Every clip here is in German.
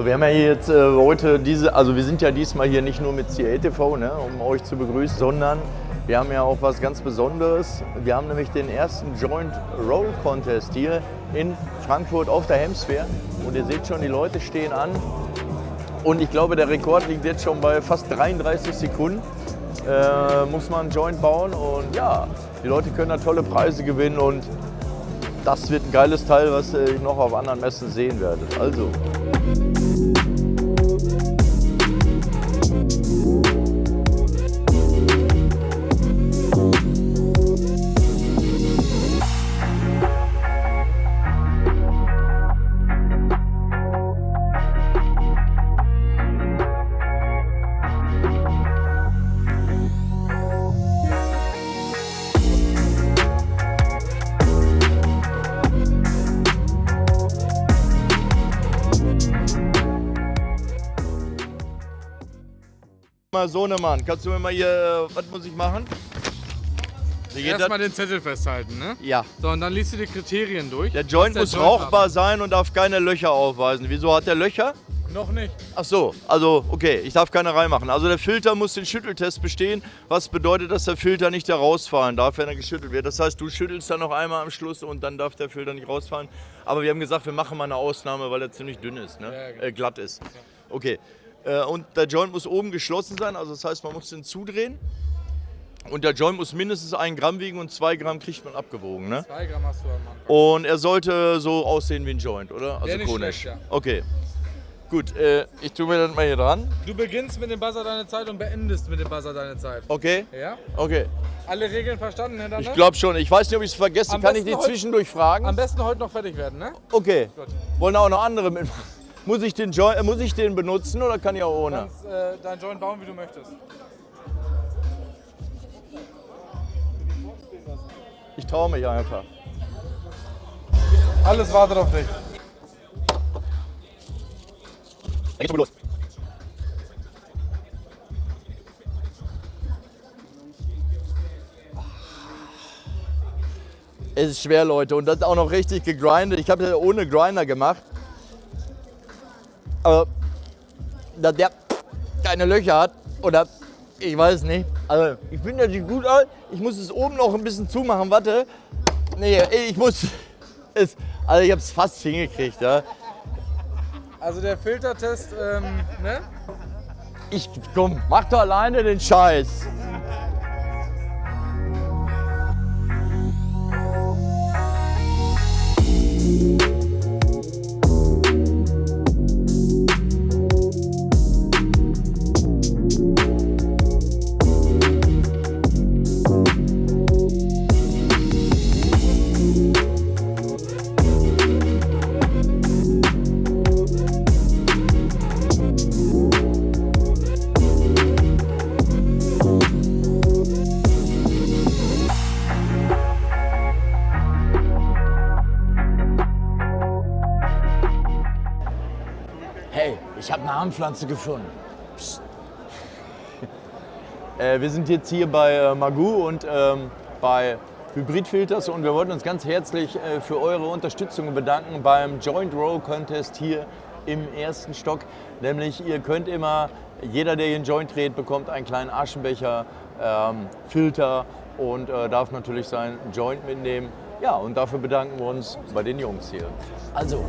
Wir haben ja jetzt äh, heute diese, also wir sind ja diesmal hier nicht nur mit CATV, ne, um euch zu begrüßen, sondern wir haben ja auch was ganz Besonderes. Wir haben nämlich den ersten Joint Roll Contest hier in Frankfurt auf der Hemsfair. Und ihr seht schon, die Leute stehen an. Und ich glaube, der Rekord liegt jetzt schon bei fast 33 Sekunden. Äh, muss man einen Joint bauen und ja, die Leute können da tolle Preise gewinnen und das wird ein geiles Teil, was ihr noch auf anderen Messen sehen werdet. Also. Mal Sohnemann, kannst du mir mal hier, was muss ich machen? Erstmal den Zettel festhalten, ne? Ja. So, und dann liest du die Kriterien durch. Der Joint Was muss der Joint rauchbar sein und darf keine Löcher aufweisen. Wieso hat der Löcher? Noch nicht. Ach so, also okay, ich darf keine reinmachen. Also der Filter muss den Schütteltest bestehen, was bedeutet, dass der Filter nicht herausfallen darf, wenn er geschüttelt wird. Das heißt, du schüttelst dann noch einmal am Schluss und dann darf der Filter nicht rausfallen. Aber wir haben gesagt, wir machen mal eine Ausnahme, weil er ziemlich dünn ist, ne? Ja, genau. äh, glatt ist. Okay. Äh, und der Joint muss oben geschlossen sein, also das heißt, man muss den zudrehen. Und der Joint muss mindestens ein Gramm wiegen und zwei Gramm kriegt man abgewogen, ne? Zwei Gramm hast du am Anfang. Und er sollte so aussehen wie ein Joint, oder? Also konisch. ja. Okay. Gut, äh, ich tue mir das mal hier dran. Du beginnst mit dem Buzzer deine Zeit und beendest mit dem Buzzer deine Zeit. Okay? Ja? Okay. Alle Regeln verstanden, Herr Danne? Ich glaube schon. Ich weiß nicht, ob ich es vergesse. Am Kann ich dich zwischendurch fragen? Am besten heute noch fertig werden, ne? Okay. Gut. Wollen auch noch andere mitmachen? Muss ich, den Joint, muss ich den benutzen oder kann ich auch Du ohne? kannst äh, dein Joint bauen, wie du möchtest. Ich traue mich einfach. Alles wartet auf dich. Dann geht's los. Es ist schwer, Leute. Und das auch noch richtig gegrindet. Ich habe das ohne Grinder gemacht. Aber dass der keine Löcher hat oder ich weiß nicht. Also ich finde, das sieht gut aus. Ich muss es oben noch ein bisschen zumachen. Warte. Nee, ich muss es. Also ich habe es fast hingekriegt. Ja. Also der Filtertest, ähm, ne? Ich komm, mach doch alleine den Scheiß. Armpflanze gefunden. Psst. Äh, wir sind jetzt hier bei äh, Magoo und ähm, bei Hybridfilters und wir wollten uns ganz herzlich äh, für eure Unterstützung bedanken beim Joint Roll Contest hier im ersten Stock. Nämlich ihr könnt immer, jeder der hier einen Joint dreht, bekommt einen kleinen Aschenbecher, ähm, Filter und äh, darf natürlich seinen Joint mitnehmen. Ja, und dafür bedanken wir uns bei den Jungs hier. Also,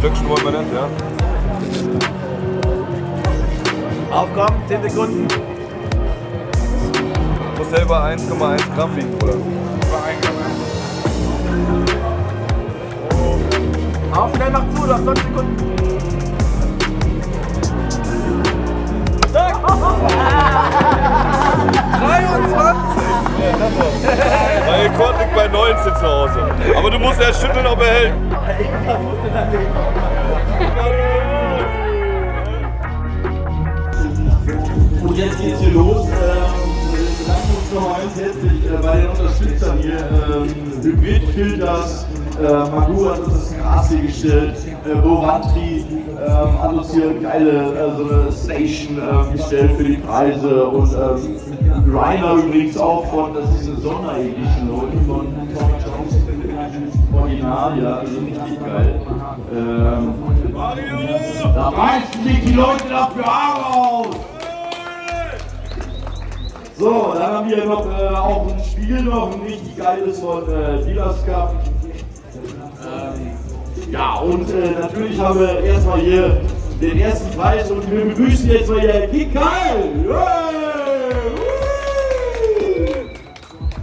Stück schmoren wir nicht, ja. Aufkommen, 10 Sekunden. Muss selber 1,1 Gramm wiegen, oder? Über 1 Gramm. Auf, schnell, mach zu, du hast 20 Sekunden. Mein Rekord liegt bei 19 zu Hause. Aber du musst erst schütteln, ob er hält. Und jetzt geht's hier los. Ähm, bedanken uns noch eins herzlich bei den Unterstützern hier. Ähm, Hybridfilters, äh, Magu hat uns das Gras hier gestellt, äh, Borantri ähm, hat uns hier eine geile äh, so eine Station äh, gestellt für die Preise und ähm, Reiner übrigens auch von, das ist eine Sonderedition Leute von Tommy Jones Original, ja, also richtig geil. Ähm, da reißen sich die Leute dafür Haare aus! So, dann haben wir noch äh, auch ein Spiel noch, ein richtig geiles von äh, Dealers Cup. Ja, und äh, natürlich haben wir erstmal hier den ersten Preis und wir begrüßen jetzt mal hier Kikal!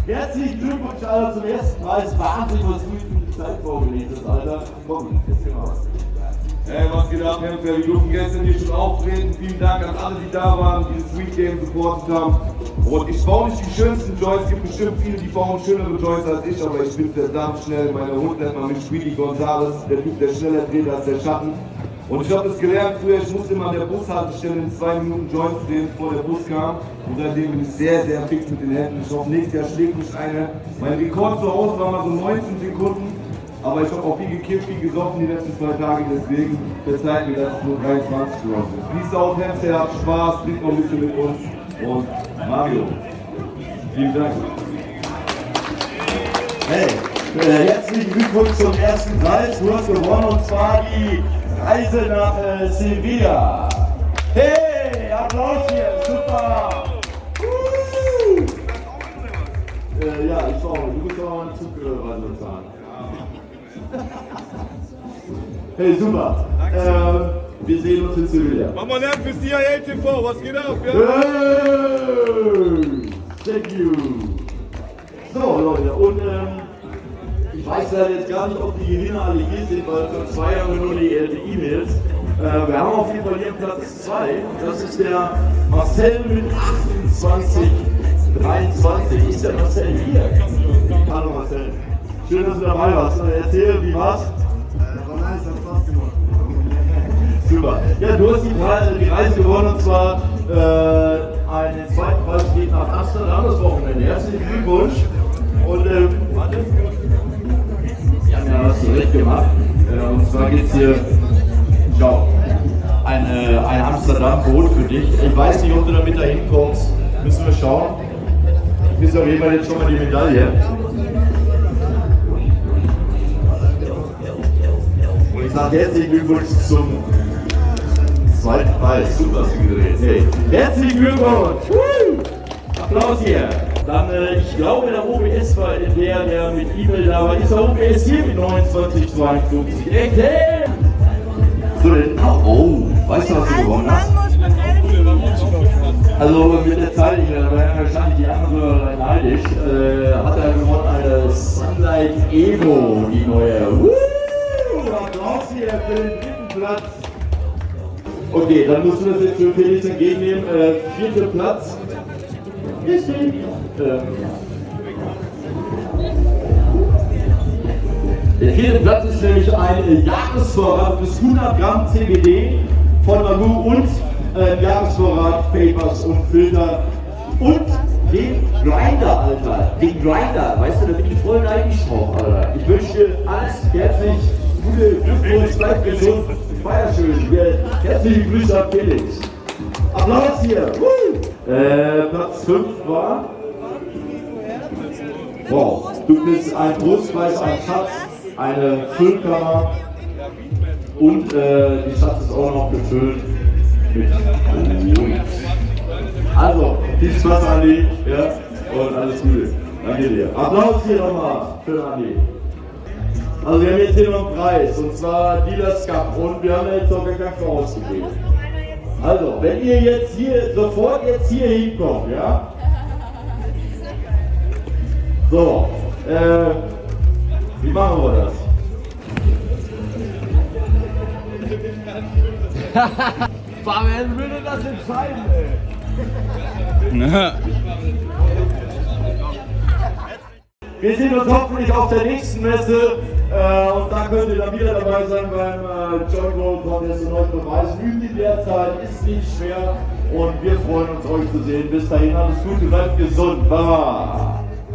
Herzlichen Glückwunsch, Alter, zum ersten Preis. Wahnsinn, was du in die Zeit vorgelegt hast, Alter. Komm, erzähl mal was. Hey, was geht ab, Kämpfer? Wir durften gestern hier schon auftreten. Vielen Dank an alle, die da waren, die das Sweet Game supportet haben. Und ich baue nicht die schönsten Joints. Es gibt bestimmt viele, die bauen schönere Joints als ich, aber ich bin verdammt schnell. Meine Hund nennt man mich Speedy Gonzales, der Typ, der schneller dreht als der Schatten. Und ich habe das gelernt früher, ich musste immer an der Bushaltestelle in zwei Minuten Joints drehen, bevor der Bus kam. Und seitdem bin ich sehr, sehr fix mit den Händen. Ich hoffe, nächstes Jahr schlägt mich eine. Mein Rekord zu Hause war mal so 19 Sekunden. Aber ich habe auch viel gekifft, viel gesoffen die letzten zwei Tage, deswegen verzeiht mir, dass es nur 23 geworden sind. Peace out, Hamster, habt Spaß, trinkt noch ein bisschen mit uns und Mario. Vielen Dank. Hey, äh, herzlichen Glückwunsch zum ersten Preis. Du hast gewonnen und zwar die Reise nach äh, Sevilla. Hey, Applaus hier, super. Äh, ja, ich auch. Du musst auch einen Zug äh, weiter bezahlen. Hey, super. Äh, wir sehen uns in Sevilla. Mach mal Lärm für CIA TV, was geht ab? Ja? Hey, thank you. So, Leute, und ähm, ich weiß leider jetzt gar nicht, ob die Gewinner alle hier sind, weil vor zwei wir nur die äh, die E-Mails. Äh, wir haben auf jeden Fall hier Platz 2. Das ist der Marcel mit 28, 23. Ist der Marcel hier? Hallo Marcel. Schön, dass du dabei warst. Erzähl, wie war's? War nice, hat Spaß gemacht. Super. Ja, du hast die, Pre- die Reise gewonnen und zwar äh, einen zweiten Preis geht nach Amsterdam das Wochenende. Herzlichen Glückwunsch. Und ähm, warte. Haben ja was zurecht gemacht. Äh, und zwar geht es hier, schau, eine, ein Amsterdam-Boot für dich. Ich weiß nicht, ob du damit da hinkommst. Müssen wir schauen. Du bist auf jeden Fall jetzt schon mal die Medaille. Sage herzlichen Glückwunsch zum zweiten Preis. Super, hast du gedreht. Hey. Herzlichen Glückwunsch! Applaus hier. Dann, äh, ich glaube, der OBS war der, der mit E-Mail da war. Ist der OBS hier mit 2952? Echt? Hey! So, denn, oh, weißt du, was du gewonnen hast? Also mit der Zeit, ich da werden wahrscheinlich die anderen neidisch, äh, hat er gewonnen eine Sunlight Evo, die neue. Woo! Hier für den dritten Platz. Okay, dann musst du das jetzt für Felix entgegennehmen. Äh, vierter Platz. Die. Ähm, der vierte Platz ist nämlich ein Jahresvorrat bis 100 Gramm CBD von Magoo und äh, Jahresvorrat Papers und Filter und den Grinder, Alter. Den Grinder, weißt du, da bin ich voll neidisch drauf, Alter. Ich wünsche dir alles herzlich gute Glückwunsch, bleib gesund, feier schön. Wir- Herzliche Grüße an Felix. Applaus hier. Äh, Platz 5 war. Wow, du bist ein Brustpreis, ein Schatz, eine Füllkammer und äh, die Schatz ist auch noch gefüllt mit Blut. Also, viel Spaß, Andi, ja, und alles Gute. Danke dir. Applaus hier nochmal für Andi. Also wir haben jetzt hier noch einen Preis, und zwar Dealers Cup, und wir haben jetzt noch gar keinen vorausgegeben. Also, wenn ihr jetzt hier, sofort jetzt hier hinkommt, ja? So, äh, wie machen wir das? Fabian würde das entscheiden, ey. Wir sehen uns hoffentlich auf der nächsten Messe und da könnt ihr dann wieder dabei sein beim äh, Joint Roll Contest und euch beweisen. Übt in der Zeit, ist nicht schwer und wir freuen uns euch zu sehen. Bis dahin alles Gute, bleibt gesund. Baba!